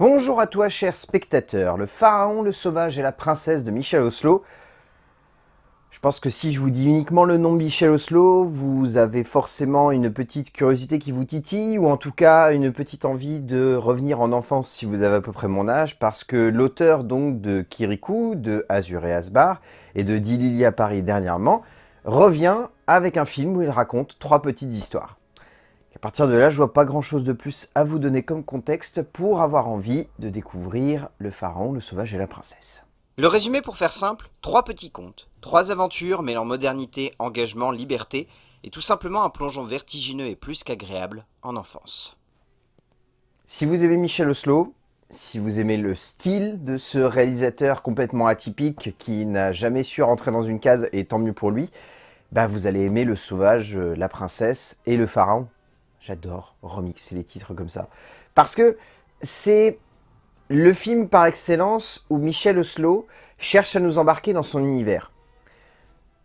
Bonjour à toi, cher spectateur. Le pharaon, le sauvage et la princesse de Michel Oslo. Je pense que si je vous dis uniquement le nom Michel Oslo, vous avez forcément une petite curiosité qui vous titille, ou en tout cas une petite envie de revenir en enfance si vous avez à peu près mon âge, parce que l'auteur donc de Kirikou, de Azur et Asbar, et de Dilili à Paris dernièrement, revient avec un film où il raconte trois petites histoires. À partir de là, je vois pas grand chose de plus à vous donner comme contexte pour avoir envie de découvrir le pharaon, le sauvage et la princesse. Le résumé pour faire simple, trois petits contes, trois aventures mêlant modernité, engagement, liberté, et tout simplement un plongeon vertigineux et plus qu'agréable en enfance. Si vous aimez Michel Oslo, si vous aimez le style de ce réalisateur complètement atypique qui n'a jamais su rentrer dans une case, et tant mieux pour lui, bah vous allez aimer le sauvage, euh, la princesse et le pharaon. J'adore remixer les titres comme ça. Parce que c'est le film par excellence où Michel Oslo cherche à nous embarquer dans son univers.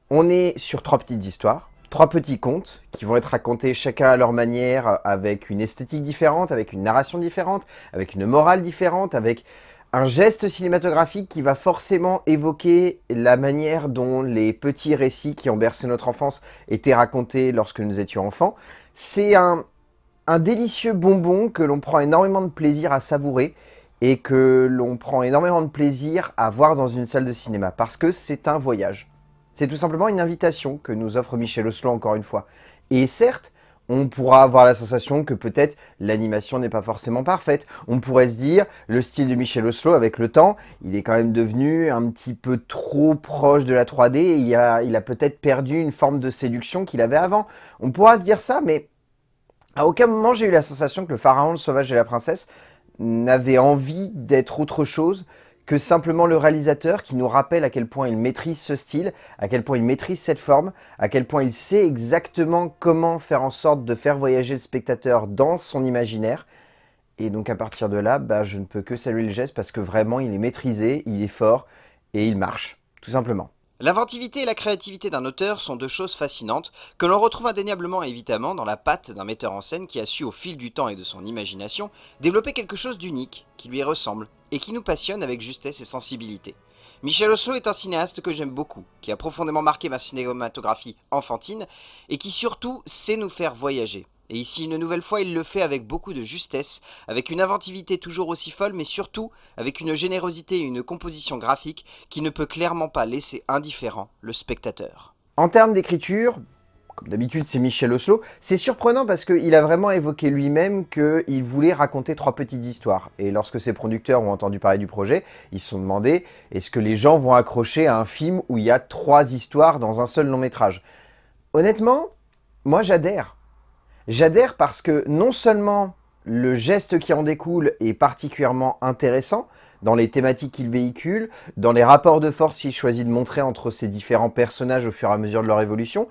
On est sur trois petites histoires, trois petits contes qui vont être racontés chacun à leur manière, avec une esthétique différente, avec une narration différente, avec une morale différente, avec un geste cinématographique qui va forcément évoquer la manière dont les petits récits qui ont bercé notre enfance étaient racontés lorsque nous étions enfants. C'est un, délicieux bonbon que l'on prend énormément de plaisir à savourer et que l'on prend énormément de plaisir à voir dans une salle de cinéma parce que c'est un voyage. C'est tout simplement une invitation que nous offre Michel Oslo encore une fois. Et certes, on pourra avoir la sensation que peut-être l'animation n'est pas forcément parfaite. On pourrait se dire, le style de Michel Oslo, avec le temps, il est quand même devenu un petit peu trop proche de la 3D et il a, il a peut-être perdu une forme de séduction qu'il avait avant. On pourra se dire ça, mais à aucun moment j'ai eu la sensation que le pharaon, le sauvage et la princesse n'avaient envie d'être autre chose que simplement le réalisateur qui nous rappelle à quel point il maîtrise ce style, à quel point il maîtrise cette forme, à quel point il sait exactement comment faire en sorte de faire voyager le spectateur dans son imaginaire. Et donc à partir de là, bah, je ne peux que saluer le geste parce que vraiment il est maîtrisé, il est fort et il marche, tout simplement. L'inventivité et la créativité d'un auteur sont deux choses fascinantes que l'on retrouve indéniablement et évidemment dans la patte d'un metteur en scène qui a su au fil du temps et de son imagination développer quelque chose d'unique, qui lui ressemble, et qui nous passionne avec justesse et sensibilité. Michel Oslo est un cinéaste que j'aime beaucoup, qui a profondément marqué ma cinématographie enfantine, et qui surtout sait nous faire voyager. Et ici, une nouvelle fois, il le fait avec beaucoup de justesse, avec une inventivité toujours aussi folle, mais surtout avec une générosité et une composition graphique qui ne peut clairement pas laisser indifférent le spectateur. En termes d'écriture, comme d'habitude c'est Michel Oslo, c'est surprenant parce qu'il a vraiment évoqué lui-même qu'il voulait raconter trois petites histoires. Et lorsque ses producteurs ont entendu parler du projet, ils se sont demandé est-ce que les gens vont accrocher à un film où il y a trois histoires dans un seul long métrage? Honnêtement, moi j'adhère. J'adhère parce que non seulement le geste qui en découle est particulièrement intéressant dans les thématiques qu'il véhicule, dans les rapports de force qu'il choisit de montrer entre ces différents personnages au fur et à mesure de leur évolution,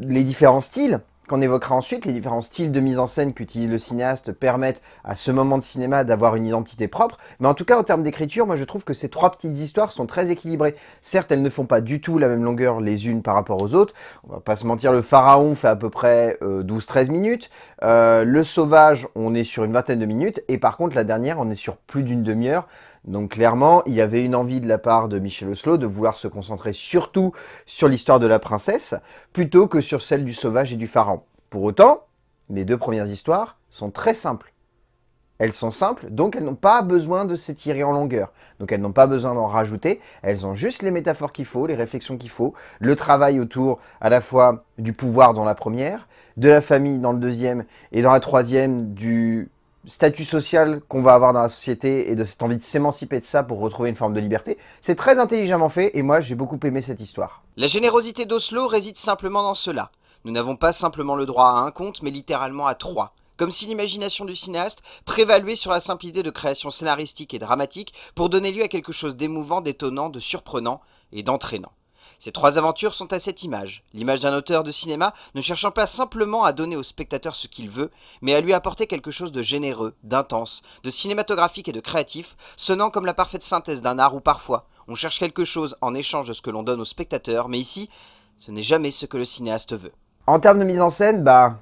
les différents styles, qu'on évoquera ensuite, les différents styles de mise en scène qu'utilise le cinéaste permettent à ce moment de cinéma d'avoir une identité propre. Mais en tout cas, en termes d'écriture, moi je trouve que ces trois petites histoires sont très équilibrées. Certes, elles ne font pas du tout la même longueur les unes par rapport aux autres. On va pas se mentir, le Pharaon fait à peu près 12-13 euh, minutes. Euh, le Sauvage, on est sur une vingtaine de minutes. Et par contre, la dernière, on est sur plus d'une demi-heure. Donc clairement, il y avait une envie de la part de Michel Oslo de vouloir se concentrer surtout sur l'histoire de la princesse, plutôt que sur celle du sauvage et du pharaon. Pour autant, les deux premières histoires sont très simples. Elles sont simples, donc elles n'ont pas besoin de s'étirer en longueur. Donc elles n'ont pas besoin d'en rajouter, elles ont juste les métaphores qu'il faut, les réflexions qu'il faut, le travail autour à la fois du pouvoir dans la première, de la famille dans le deuxième, et dans la troisième, du statut social qu'on va avoir dans la société et de cette envie de s'émanciper de ça pour retrouver une forme de liberté. C'est très intelligemment fait et moi j'ai beaucoup aimé cette histoire. La générosité d'Oslo réside simplement dans cela. Nous n'avons pas simplement le droit à un conte mais littéralement à trois. Comme si l'imagination du cinéaste prévaluait sur la simplicité de création scénaristique et dramatique pour donner lieu à quelque chose d'émouvant, d'étonnant, de surprenant et d'entraînant. Ces trois aventures sont à cette image, l'image d'un auteur de cinéma ne cherchant pas simplement à donner au spectateur ce qu'il veut, mais à lui apporter quelque chose de généreux, d'intense, de cinématographique et de créatif, sonnant comme la parfaite synthèse d'un art où parfois on cherche quelque chose en échange de ce que l'on donne au spectateur, mais ici, ce n'est jamais ce que le cinéaste veut. En termes de mise en scène, bah...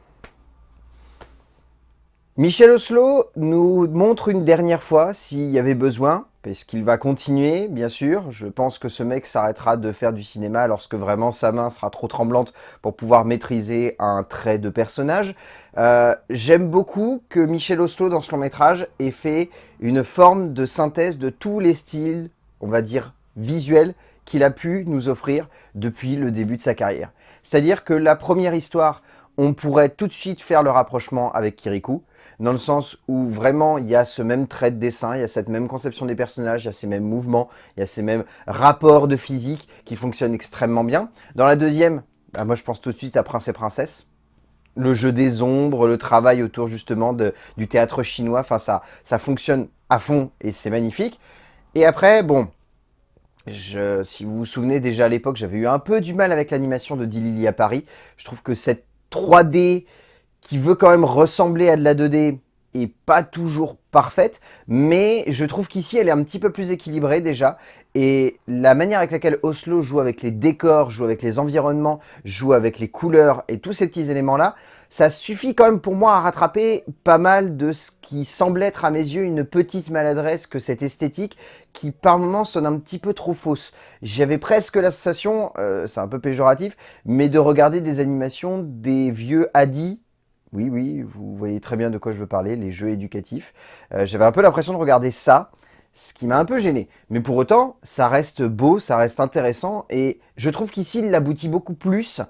Michel Oslo nous montre une dernière fois s'il y avait besoin, parce qu'il va continuer, bien sûr. Je pense que ce mec s'arrêtera de faire du cinéma lorsque vraiment sa main sera trop tremblante pour pouvoir maîtriser un trait de personnage. Euh, J'aime beaucoup que Michel Oslo, dans ce long métrage, ait fait une forme de synthèse de tous les styles, on va dire, visuels qu'il a pu nous offrir depuis le début de sa carrière. C'est-à-dire que la première histoire, on pourrait tout de suite faire le rapprochement avec Kirikou dans le sens où vraiment il y a ce même trait de dessin, il y a cette même conception des personnages, il y a ces mêmes mouvements, il y a ces mêmes rapports de physique qui fonctionnent extrêmement bien. Dans la deuxième, bah moi je pense tout de suite à Prince et Princesse. Le jeu des ombres, le travail autour justement du théâtre chinois, enfin ça, ça fonctionne à fond et c'est magnifique. Et après, bon, si vous vous souvenez déjà à l'époque, j'avais eu un peu du mal avec l'animation de Dilili à Paris. Je trouve que cette 3D qui veut quand même ressembler à de la 2D et pas toujours parfaite, mais je trouve qu'ici elle est un petit peu plus équilibrée déjà, et la manière avec laquelle Oslo joue avec les décors, joue avec les environnements, joue avec les couleurs et tous ces petits éléments-là, ça suffit quand même pour moi à rattraper pas mal de ce qui semble être à mes yeux une petite maladresse que cette esthétique qui par moments sonne un petit peu trop fausse. J'avais presque la sensation, euh, c'est un peu péjoratif, mais de regarder des animations des vieux Adi oui, oui, vous voyez très bien de quoi je veux parler, les jeux éducatifs. Euh, j'avais un peu l'impression de regarder ça, ce qui m'a un peu gêné. Mais pour autant, ça reste beau, ça reste intéressant, et je trouve qu'ici, il aboutit beaucoup plus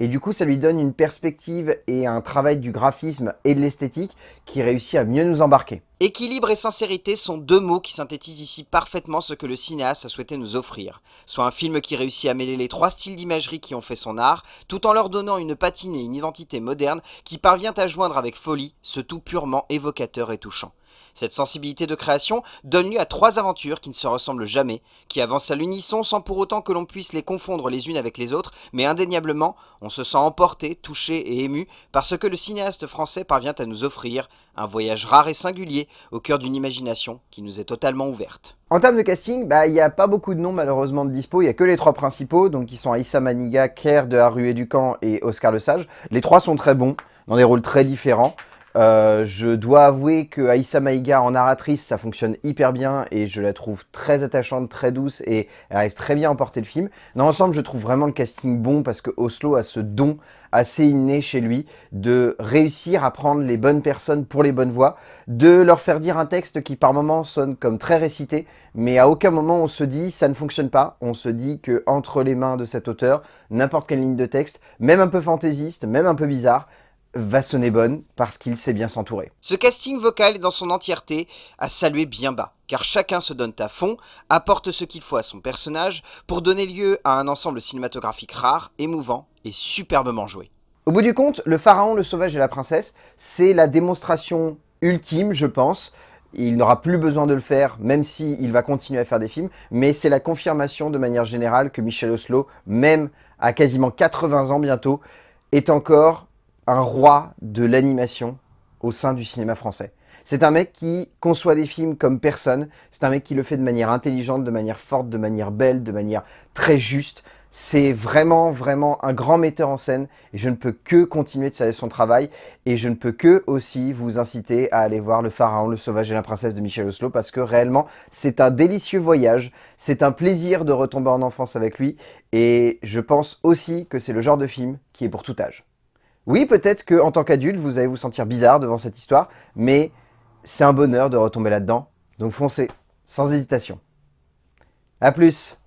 et du coup, ça lui donne une perspective et un travail du graphisme et de l'esthétique qui réussit à mieux nous embarquer. Équilibre et sincérité sont deux mots qui synthétisent ici parfaitement ce que le cinéaste a souhaité nous offrir. Soit un film qui réussit à mêler les trois styles d'imagerie qui ont fait son art, tout en leur donnant une patine et une identité moderne qui parvient à joindre avec folie ce tout purement évocateur et touchant. Cette sensibilité de création donne lieu à trois aventures qui ne se ressemblent jamais, qui avancent à l'unisson sans pour autant que l'on puisse les confondre les unes avec les autres, mais indéniablement, on se sent emporté, touché et ému par ce que le cinéaste français parvient à nous offrir, un voyage rare et singulier au cœur d'une imagination qui nous est totalement ouverte. En termes de casting, bah, il n'y a pas beaucoup de noms malheureusement de dispo, il n'y a que les trois principaux, donc qui sont Aïssa Maniga, Kerr de Haru et Ducamp et Oscar Le Sage. Les trois sont très bons, dans des rôles très différents. Euh, je dois avouer que Aïssa Maïga en narratrice, ça fonctionne hyper bien et je la trouve très attachante, très douce et elle arrive très bien à emporter le film. Dans l'ensemble, je trouve vraiment le casting bon parce que Oslo a ce don assez inné chez lui de réussir à prendre les bonnes personnes pour les bonnes voix, de leur faire dire un texte qui par moments sonne comme très récité, mais à aucun moment on se dit ça ne fonctionne pas, on se dit que entre les mains de cet auteur, n'importe quelle ligne de texte, même un peu fantaisiste, même un peu bizarre, va sonner bonne parce qu'il sait bien s'entourer. Ce casting vocal est dans son entièreté à saluer bien bas, car chacun se donne à fond, apporte ce qu'il faut à son personnage pour donner lieu à un ensemble cinématographique rare, émouvant et superbement joué. Au bout du compte, Le Pharaon, le Sauvage et la Princesse, c'est la démonstration ultime, je pense, il n'aura plus besoin de le faire, même s'il il va continuer à faire des films, mais c'est la confirmation de manière générale que Michel Oslo, même à quasiment 80 ans bientôt, est encore un roi de l'animation au sein du cinéma français. C'est un mec qui conçoit des films comme personne, c'est un mec qui le fait de manière intelligente, de manière forte, de manière belle, de manière très juste. C'est vraiment, vraiment un grand metteur en scène et je ne peux que continuer de saluer son travail et je ne peux que aussi vous inciter à aller voir Le Pharaon, le Sauvage et la Princesse de Michel Oslo parce que réellement, c'est un délicieux voyage, c'est un plaisir de retomber en enfance avec lui et je pense aussi que c'est le genre de film qui est pour tout âge. Oui, peut-être qu'en tant qu'adulte, vous allez vous sentir bizarre devant cette histoire, mais c'est un bonheur de retomber là-dedans. Donc foncez, sans hésitation. A plus